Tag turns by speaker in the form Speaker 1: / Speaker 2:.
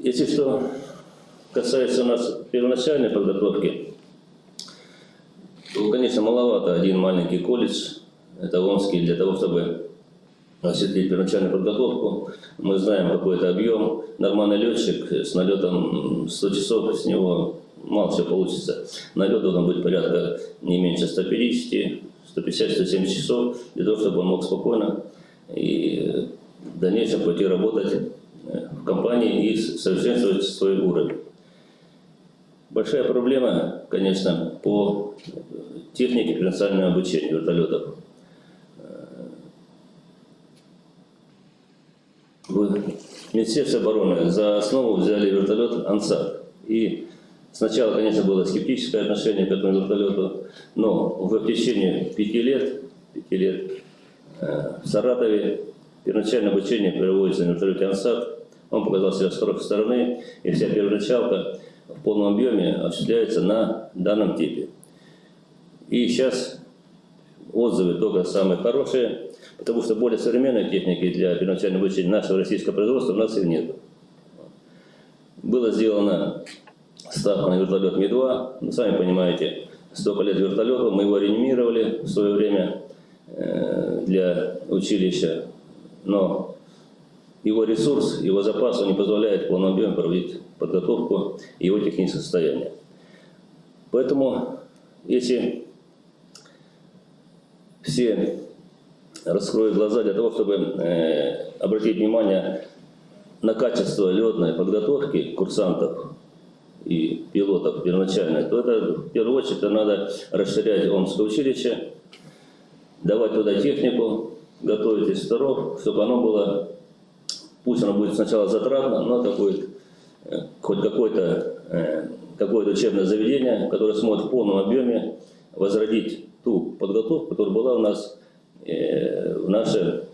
Speaker 1: Если что касается у нас первоначальной подготовки, то, конечно, маловато один маленький колледж, это Омский, для того, чтобы осуществить первоначальную подготовку. Мы знаем какой-то объем. Нормальный летчик с налетом 100 часов, с него мало всего получится. Налет должен быть порядка не меньше 150, 150-170 часов, для того, чтобы он мог спокойно и в дальнейшем пойти работать компании и совершенствовать свой уровень. Большая проблема, конечно, по технике персонального обучения вертолетов. В Министерстве обороны за основу взяли вертолет «Ансат». И сначала, конечно, было скептическое отношение к этому вертолету, но в течение пяти лет, пяти лет э, в Саратове первоначальное обучение проводится на вертолете «Ансат». Он показал себя с хорошей стороны, и вся первоначалка в полном объеме осуществляется на данном типе. И сейчас отзывы только самые хорошие, потому что более современной техники для первоначального обучения нашего российского производства у нас и нет. Было сделано ставка на вертолет Ми-2, ну, сами понимаете, столько лет вертолету, мы его реанимировали в свое время э, для училища, но его ресурс, его запас, не позволяет в полном объеме проводить подготовку его технического состояния. Поэтому, если все раскроют глаза для того, чтобы э, обратить внимание на качество летной подготовки курсантов и пилотов первоначально, то это в первую очередь надо расширять Омское училище, давать туда технику, готовить инструкторов, чтобы оно было, пусть оно будет сначала затратно, но это будет хоть какое-то э, какое учебное заведение, которое сможет в полном объеме возродить ту подготовку, которая была у нас э, в наше время.